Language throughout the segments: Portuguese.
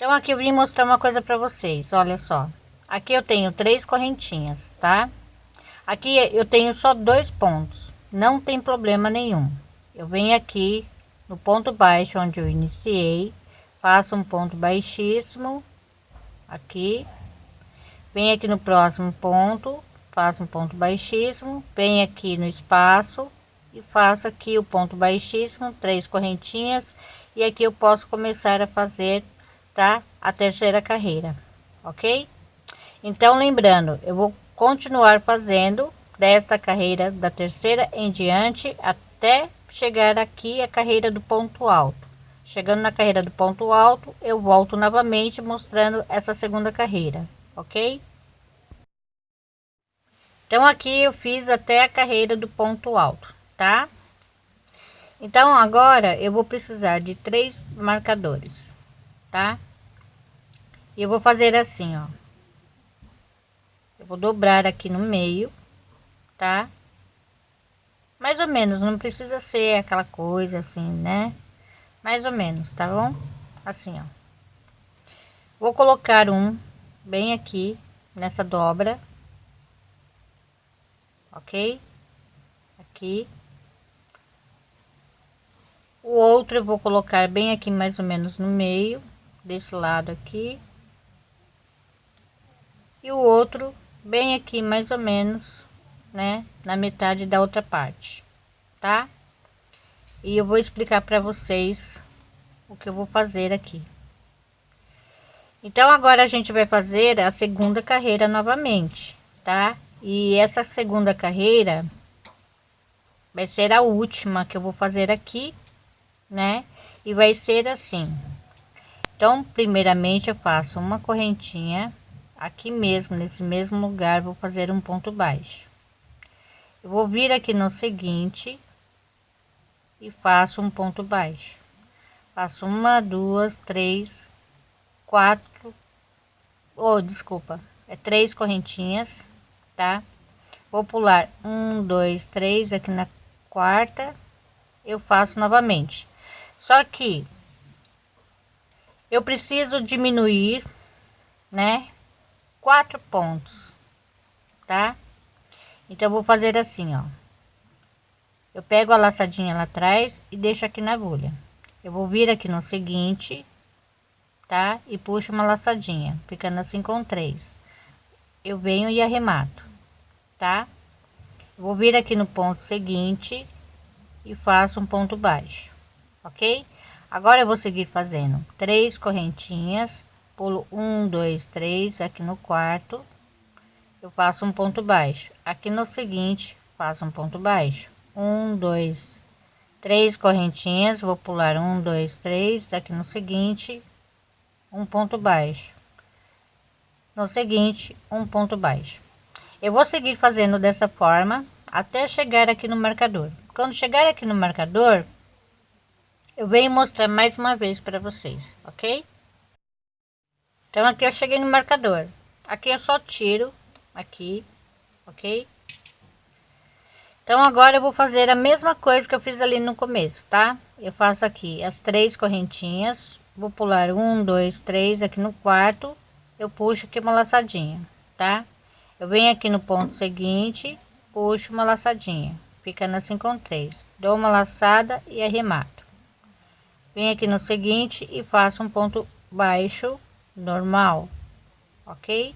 Então aqui eu vim mostrar uma coisa para vocês, olha só. Aqui eu tenho três correntinhas, tá? Aqui eu tenho só dois pontos, não tem problema nenhum. Eu venho aqui no ponto baixo onde eu iniciei, faço um ponto baixíssimo aqui, venho aqui no próximo ponto, faço um ponto baixíssimo, venho aqui no espaço e faço aqui o ponto baixíssimo, três correntinhas e aqui eu posso começar a fazer tá a terceira carreira ok? Então lembrando eu vou continuar fazendo desta carreira da terceira em diante até chegar aqui a carreira do ponto alto. Chegando na carreira do ponto alto eu volto novamente mostrando essa segunda carreira ok? Então aqui eu fiz até a carreira do ponto alto tá? Então agora eu vou precisar de três marcadores tá? E eu vou fazer assim, ó. Eu vou dobrar aqui no meio, tá? Mais ou menos, não precisa ser aquela coisa assim, né? Mais ou menos, tá bom? Assim, ó. Vou colocar um bem aqui nessa dobra. Ok? Aqui. O outro eu vou colocar bem aqui mais ou menos no meio desse lado aqui e o outro bem aqui mais ou menos né na metade da outra parte tá? E eu vou explicar para vocês o que eu vou fazer aqui. Então agora a gente vai fazer a segunda carreira novamente tá? E essa segunda carreira vai ser a última que eu vou fazer aqui né? E vai ser assim. Então primeiramente eu faço uma correntinha aqui mesmo nesse mesmo lugar vou fazer um ponto baixo. Eu vou vir aqui no seguinte e faço um ponto baixo. Faço uma duas três quatro ou oh, desculpa é três correntinhas tá? Vou pular um dois três aqui na quarta eu faço novamente. Só que eu preciso diminuir, né? Quatro pontos, tá? Então, vou fazer assim, ó. Eu pego a laçadinha lá atrás e deixo aqui na agulha. Eu vou vir aqui no seguinte, tá? E puxo uma laçadinha, ficando assim com três. Eu venho e arremato, tá? Eu vou vir aqui no ponto seguinte e faço um ponto baixo, ok? Agora eu vou seguir fazendo três correntinhas, pulo um, dois, três aqui no quarto, eu faço um ponto baixo. Aqui no seguinte, faço um ponto baixo. Um, dois, três correntinhas, vou pular um, dois, três aqui no seguinte, um ponto baixo. No seguinte, um ponto baixo. Eu vou seguir fazendo dessa forma até chegar aqui no marcador. Quando chegar aqui no marcador, eu venho mostrar mais uma vez para vocês, ok? Então aqui eu cheguei no marcador. Aqui eu só tiro aqui, ok? Então agora eu vou fazer a mesma coisa que eu fiz ali no começo, tá? Eu faço aqui as três correntinhas, vou pular um, dois, três aqui no quarto, eu puxo aqui uma laçadinha, tá? Eu venho aqui no ponto seguinte, puxo uma laçadinha, ficando assim com três, dou uma laçada e arremato venho aqui no seguinte e faço um ponto baixo normal ok?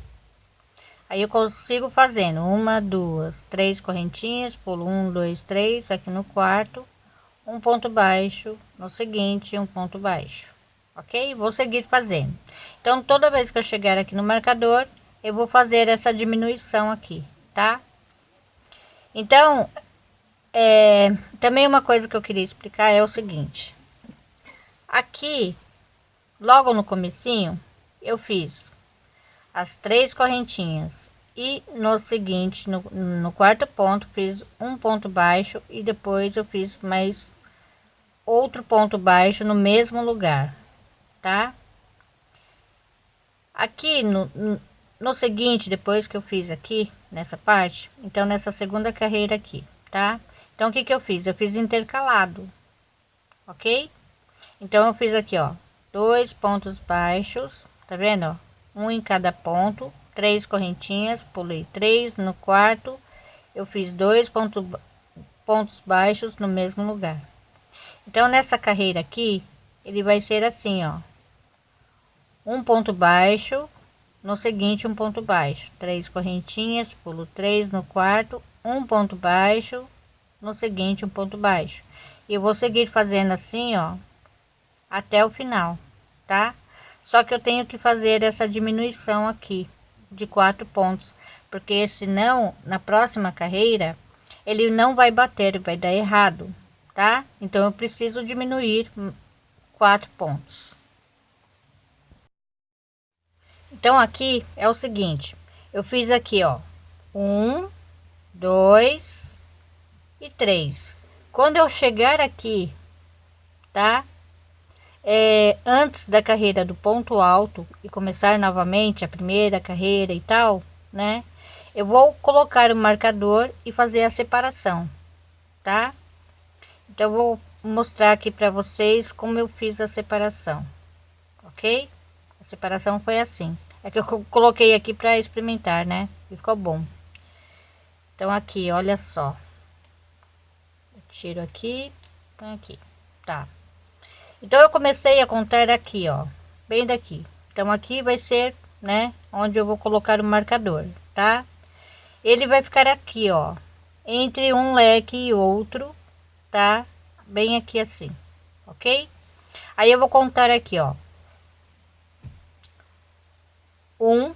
Aí eu consigo fazendo uma duas três correntinhas pulo um dois três aqui no quarto um ponto baixo no seguinte um ponto baixo ok? Vou seguir fazendo. Então toda vez que eu chegar aqui no marcador eu vou fazer essa diminuição aqui tá? Então é, também uma coisa que eu queria explicar é o seguinte. Aqui, logo no comecinho, eu fiz as três correntinhas e no seguinte, no, no quarto ponto, fiz um ponto baixo e depois eu fiz mais outro ponto baixo no mesmo lugar, tá? Aqui no, no seguinte, depois que eu fiz aqui, nessa parte, então nessa segunda carreira aqui, tá? Então, o que que eu fiz? Eu fiz intercalado, ok? Então, eu fiz aqui, ó, dois pontos baixos tá vendo? Um em cada ponto três correntinhas pulei três no quarto eu fiz dois pontos pontos baixos no mesmo lugar. Então nessa carreira aqui ele vai ser assim ó. Um ponto baixo no seguinte um ponto baixo. Três correntinhas pulo três no quarto um ponto baixo no seguinte um ponto baixo. E eu vou seguir fazendo assim ó até o final tá só que eu tenho que fazer essa diminuição aqui de quatro pontos porque senão na próxima carreira ele não vai bater vai dar errado tá? Então eu preciso diminuir quatro pontos. Então aqui é o seguinte eu fiz aqui ó um dois e três. Quando eu chegar aqui tá é, antes da carreira do ponto alto e começar novamente a primeira carreira e tal, né? Eu vou colocar o marcador e fazer a separação, tá? Então, vou mostrar aqui para vocês como eu fiz a separação, ok? A separação foi assim. É que eu coloquei aqui para experimentar, né? E ficou bom. Então, aqui, olha só. Eu tiro aqui, põe aqui, tá? Então eu comecei a contar aqui, ó, bem daqui. Então aqui vai ser, né, onde eu vou colocar o marcador, tá? Ele vai ficar aqui, ó, entre um leque e outro, tá? Bem aqui assim, ok? Aí eu vou contar aqui, ó. Um,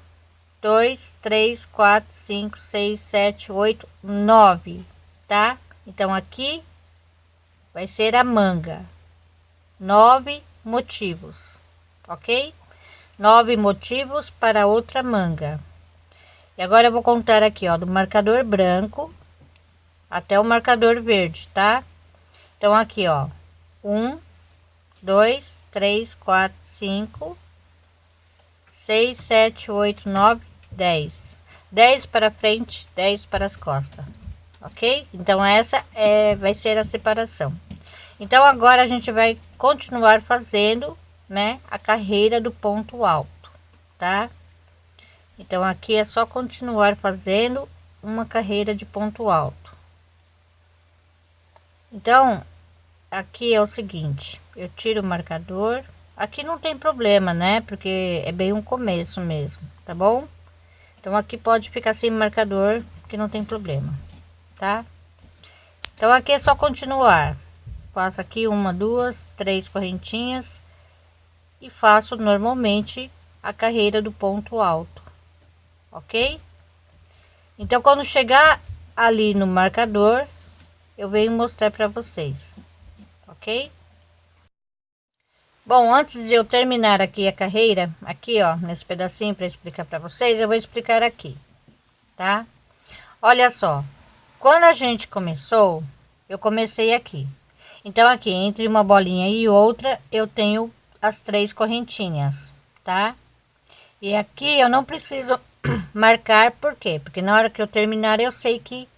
dois, três, quatro, cinco, seis, sete, oito, nove, tá? Então aqui vai ser a manga, nove motivos, ok? Nove motivos para outra manga. E agora eu vou contar aqui, ó, do marcador branco até o marcador verde, tá? Então aqui, ó, um, dois, três, quatro, cinco, seis, sete, oito, nove, dez. Dez para frente, dez para as costas, ok? Então essa é, vai ser a separação. Então agora a gente vai continuar fazendo, né, a carreira do ponto alto, tá? Então aqui é só continuar fazendo uma carreira de ponto alto. Então, aqui é o seguinte, eu tiro o marcador, aqui não tem problema, né? Porque é bem um começo mesmo, tá bom? Então aqui pode ficar sem marcador, que não tem problema, tá? Então aqui é só continuar faço aqui uma duas três correntinhas e faço normalmente a carreira do ponto alto ok? Então quando chegar ali no marcador eu venho mostrar para vocês ok? Bom antes de eu terminar aqui a carreira aqui ó nesse pedacinho para explicar para vocês eu vou explicar aqui tá? Olha só quando a gente começou eu comecei aqui então aqui entre uma bolinha e outra eu tenho as três correntinhas tá? E aqui eu não preciso marcar por quê? Porque na hora que eu terminar eu sei que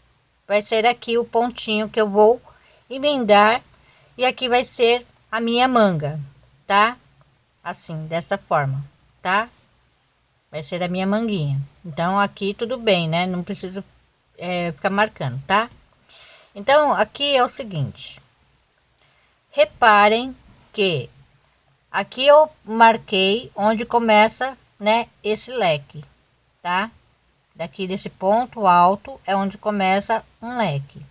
vai ser aqui o pontinho que eu vou emendar e aqui vai ser a minha manga tá? Assim dessa forma tá? Vai ser a minha manguinha. Então aqui tudo bem né? Não preciso é, ficar marcando tá? Então aqui é o seguinte Reparem que aqui eu marquei onde começa, né, esse leque, tá? Daqui desse ponto alto é onde começa um leque,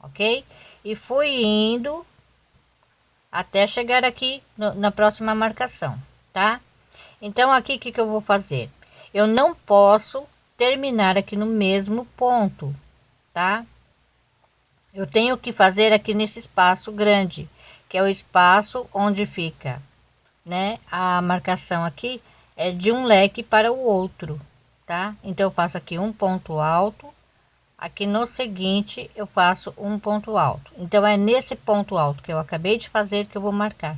ok? E fui indo até chegar aqui no, na próxima marcação, tá? Então aqui que que eu vou fazer? Eu não posso terminar aqui no mesmo ponto, tá? Eu tenho que fazer aqui nesse espaço grande que é o espaço onde fica, né? A marcação aqui é de um leque para o outro, tá? Então eu faço aqui um ponto alto, aqui no seguinte eu faço um ponto alto. Então é nesse ponto alto que eu acabei de fazer que eu vou marcar.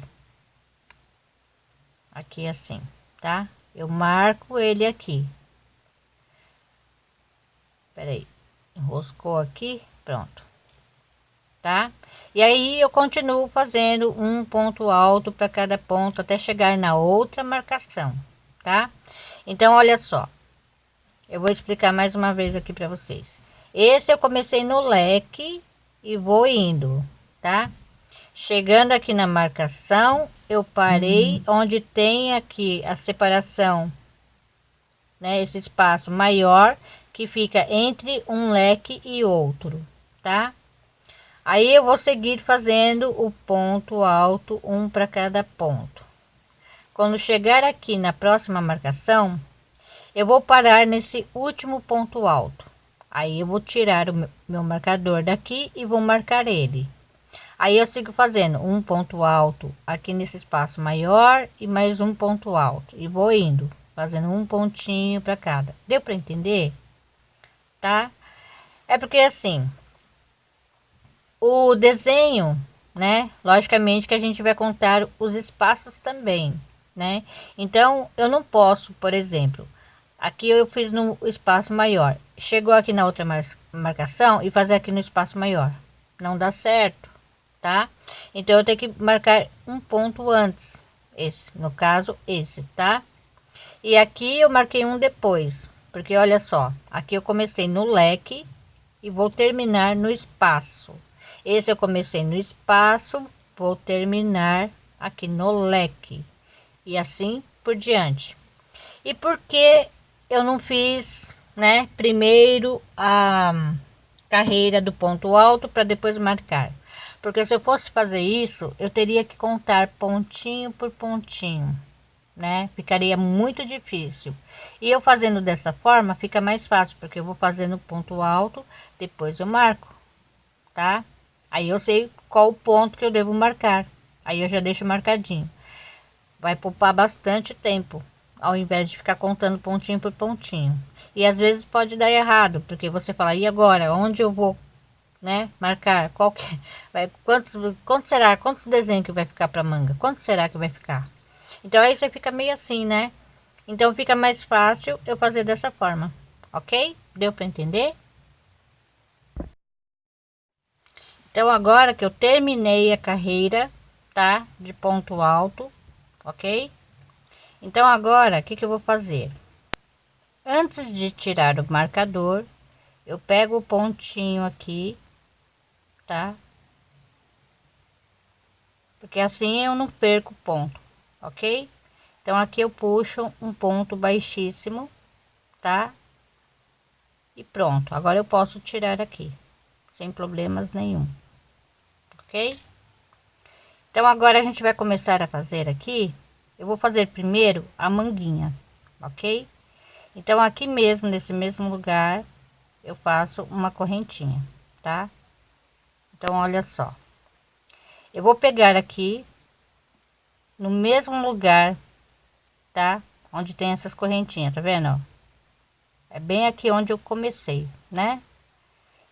Aqui assim, tá? Eu marco ele aqui. Espera aí, enroscou aqui, pronto tá? E aí eu continuo fazendo um ponto alto para cada ponto até chegar na outra marcação, tá? Então, olha só. Eu vou explicar mais uma vez aqui para vocês. Esse eu comecei no leque e vou indo, tá? Chegando aqui na marcação, eu parei uhum. onde tem aqui a separação, né? Esse espaço maior que fica entre um leque e outro, tá? Aí eu vou seguir fazendo o ponto alto, um para cada ponto. Quando chegar aqui na próxima marcação, eu vou parar nesse último ponto alto. Aí eu vou tirar o meu, marcador daqui e vou marcar ele. Aí eu sigo fazendo um ponto alto aqui nesse espaço maior e mais um ponto alto e vou indo fazendo um pontinho para cada. Deu para entender? Tá? É porque assim, o desenho, né? Logicamente que a gente vai contar os espaços também, né? Então, eu não posso, por exemplo, aqui eu fiz no espaço maior, chegou aqui na outra mar marcação e fazer aqui no espaço maior. Não dá certo, tá? Então, eu tenho que marcar um ponto antes, esse, no caso, esse, tá? E aqui eu marquei um depois, porque olha só, aqui eu comecei no leque e vou terminar no espaço. Esse eu comecei no espaço, vou terminar aqui no leque e assim por diante. E por que eu não fiz, né, primeiro a carreira do ponto alto para depois marcar? Porque se eu fosse fazer isso, eu teria que contar pontinho por pontinho né? Ficaria muito difícil. E eu fazendo dessa forma fica mais fácil, porque eu vou fazendo ponto alto, depois eu marco, tá? Aí eu sei qual o ponto que eu devo marcar. Aí eu já deixo marcadinho. Vai poupar bastante tempo, ao invés de ficar contando pontinho por pontinho. E às vezes pode dar errado, porque você fala, e agora? Onde eu vou, né? Marcar? Qual que vai? Quantos, quanto será? Quantos desenhos que vai ficar para manga? Quanto será que vai ficar? Então aí você fica meio assim, né? Então fica mais fácil eu fazer dessa forma, ok? Deu para entender? Então agora que eu terminei a carreira, tá? De ponto alto, ok? Então agora, o que que eu vou fazer? Antes de tirar o marcador, eu pego o pontinho aqui, tá? Porque assim eu não perco ponto ok? Então aqui eu puxo um ponto baixíssimo, tá? E pronto, agora eu posso tirar aqui, sem problemas nenhum, Então agora a gente vai começar a fazer aqui, eu vou fazer primeiro a manguinha, ok? Então aqui mesmo, nesse mesmo lugar, eu faço uma correntinha, tá? Então olha só, eu vou pegar aqui no mesmo lugar, tá? Onde tem essas correntinhas, tá vendo? É bem aqui onde eu comecei, né?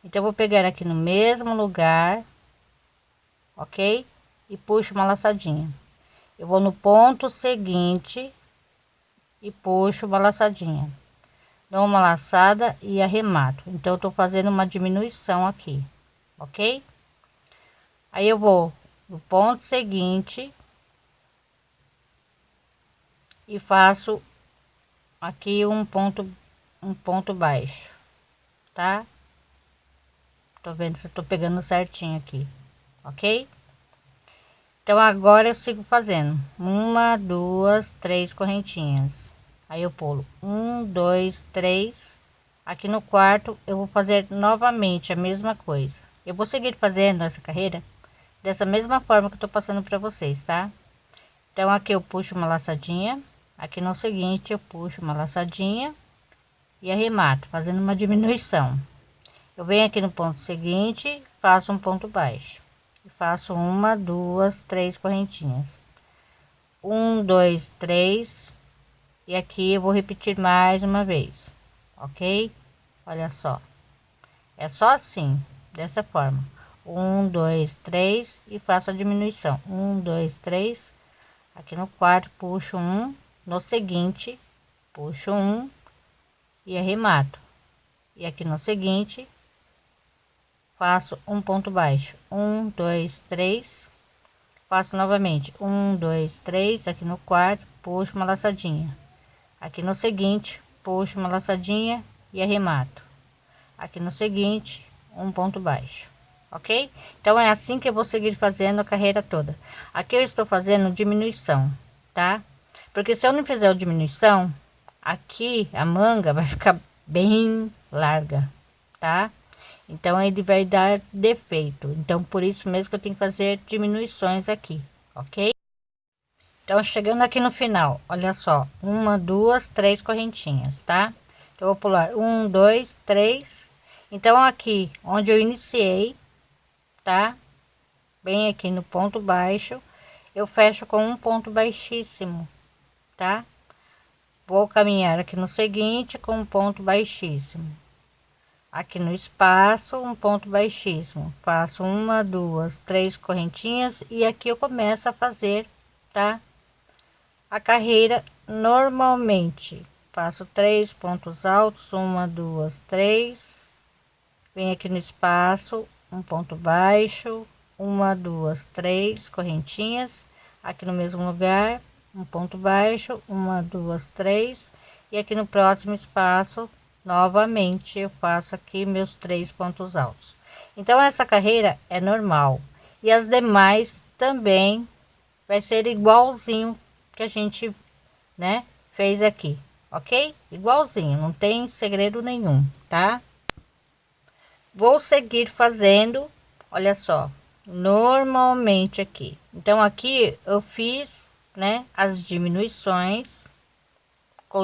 Então, eu vou pegar aqui no mesmo lugar, ok? E puxo uma laçadinha. Eu vou no ponto seguinte e puxo uma laçadinha. Dou uma laçada e arremato. Então, eu tô fazendo uma diminuição aqui, ok? Aí, eu vou no ponto seguinte e faço aqui um ponto um ponto baixo tá tô vendo se tô pegando certinho aqui ok? Então agora eu sigo fazendo. Uma duas três correntinhas. Aí eu pulo. Um dois três. Aqui no quarto eu vou fazer novamente a mesma coisa. Eu vou seguir fazendo essa carreira dessa mesma forma que eu tô passando para vocês tá? Então aqui eu puxo uma laçadinha. Aqui no seguinte eu puxo uma laçadinha e arremato fazendo uma diminuição. Eu venho aqui no ponto seguinte faço um ponto baixo e faço uma duas três correntinhas. Um dois três. E aqui eu vou repetir mais uma vez ok? Olha só. É só assim dessa forma. Um dois três e faço a diminuição. Um dois três. Aqui no quarto puxo um. No seguinte puxo um. E arremato. E aqui no seguinte faço um ponto baixo. Um dois três. Faço novamente. Um dois três aqui no quarto puxo uma laçadinha. Aqui no seguinte puxo uma laçadinha e arremato. Aqui no seguinte um ponto baixo ok? Então é assim que eu vou seguir fazendo a carreira toda. Aqui eu estou fazendo diminuição tá? Porque se eu não fizer a diminuição aqui a manga vai ficar bem larga tá então ele vai dar defeito. Então por isso mesmo que eu tenho que fazer diminuições aqui ok? Então chegando aqui no final olha só uma duas três correntinhas tá? Então, vou pular um dois três. Então aqui onde eu iniciei tá? Bem aqui no ponto baixo eu fecho com um ponto baixíssimo tá? Vou caminhar aqui no seguinte com um ponto baixíssimo aqui no espaço um ponto baixíssimo. Faço uma duas três correntinhas e aqui eu começo a fazer tá? A carreira normalmente. Faço três pontos altos uma duas três. Vem aqui no espaço um ponto baixo uma duas três correntinhas. Aqui no mesmo lugar um ponto baixo uma duas três. E aqui no próximo espaço novamente eu faço aqui meus três pontos altos. Então essa carreira é normal. E as demais também vai ser igualzinho que a gente né fez aqui ok? Igualzinho não tem segredo nenhum tá? Vou seguir fazendo olha só normalmente aqui. Então aqui eu fiz né as diminuições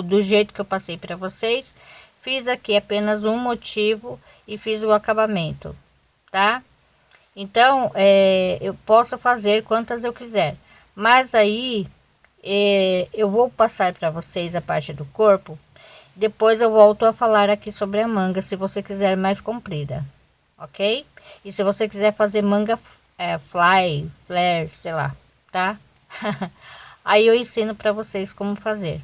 do jeito que eu passei para vocês fiz aqui apenas um motivo e fiz o acabamento tá? Então é, eu posso fazer quantas eu quiser. Mas aí é, eu vou passar para vocês a parte do corpo. Depois eu volto a falar aqui sobre a manga se você quiser mais comprida ok? E se você quiser fazer manga é, fly flare sei lá tá? Aí eu ensino para vocês como fazer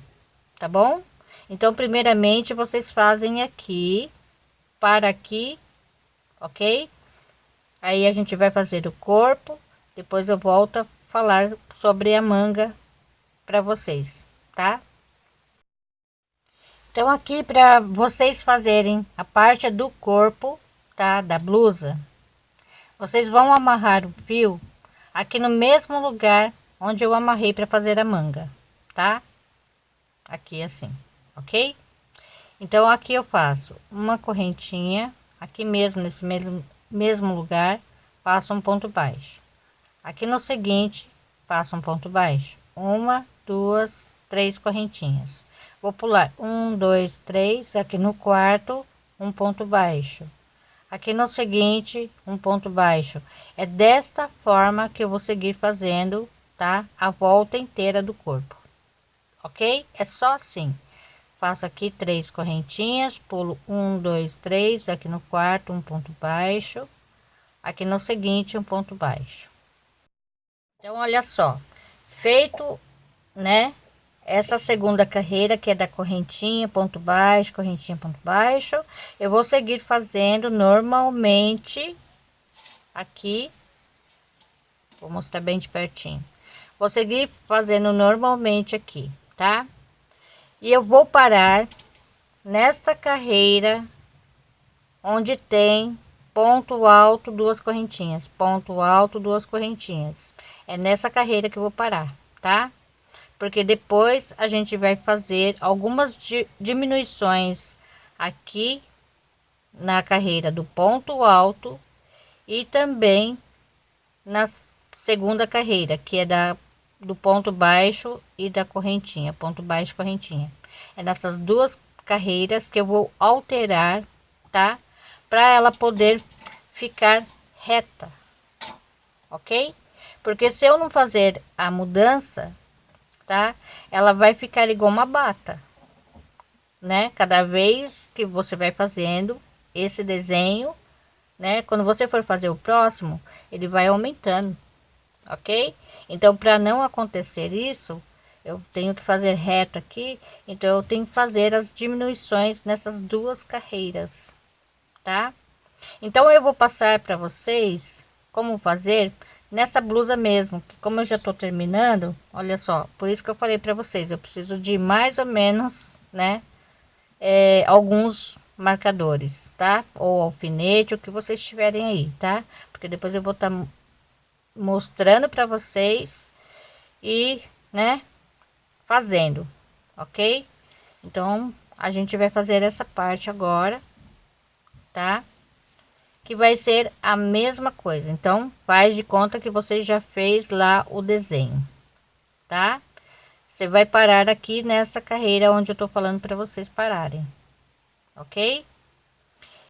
tá bom então, primeiramente, vocês fazem aqui, para aqui, ok? Aí a gente vai fazer o corpo, depois eu volto a falar sobre a manga para vocês, tá? Então, aqui para vocês fazerem a parte do corpo, tá? Da blusa, vocês vão amarrar o fio aqui no mesmo lugar onde eu amarrei para fazer a manga, tá? Aqui assim ok? Então aqui eu faço uma correntinha, aqui mesmo nesse mesmo, mesmo lugar, faço um ponto baixo. Aqui no seguinte, faço um ponto baixo. Uma, duas, três correntinhas. Vou pular um, dois, três, aqui no quarto, um ponto baixo. Aqui no seguinte, um ponto baixo. É desta forma que eu vou seguir fazendo, tá? A volta inteira do corpo. Ok? É só assim faço aqui três correntinhas pulo um dois três aqui no quarto um ponto baixo aqui no seguinte um ponto baixo. Então olha só feito né essa segunda carreira que é da correntinha ponto baixo correntinha ponto baixo eu vou seguir fazendo normalmente aqui vou mostrar bem de pertinho. Vou seguir fazendo normalmente aqui tá e eu vou parar nesta carreira onde tem ponto alto duas correntinhas. Ponto alto duas correntinhas. É nessa carreira que eu vou parar tá? Porque depois a gente vai fazer algumas diminuições aqui na carreira do ponto alto e também na segunda carreira que é da do ponto baixo e da correntinha, ponto baixo, correntinha. É nessas duas carreiras que eu vou alterar, tá? Para ela poder ficar reta, ok? Porque se eu não fazer a mudança, tá? Ela vai ficar igual uma bata, né? Cada vez que você vai fazendo esse desenho, né? Quando você for fazer o próximo, ele vai aumentando, ok? Então, para não acontecer isso, eu tenho que fazer reto aqui, então eu tenho que fazer as diminuições nessas duas carreiras, tá? Então eu vou passar para vocês como fazer nessa blusa mesmo, como eu já tô terminando, olha só, por isso que eu falei para vocês, eu preciso de mais ou menos, né, é, alguns marcadores, tá? Ou alfinete, o que vocês tiverem aí, tá? Porque depois eu vou estar tá mostrando para vocês e, né, fazendo, ok? Então, a gente vai fazer essa parte agora, tá? Que vai ser a mesma coisa. Então, faz de conta que você já fez lá o desenho, tá? Você vai parar aqui nessa carreira onde eu tô falando para vocês pararem, ok?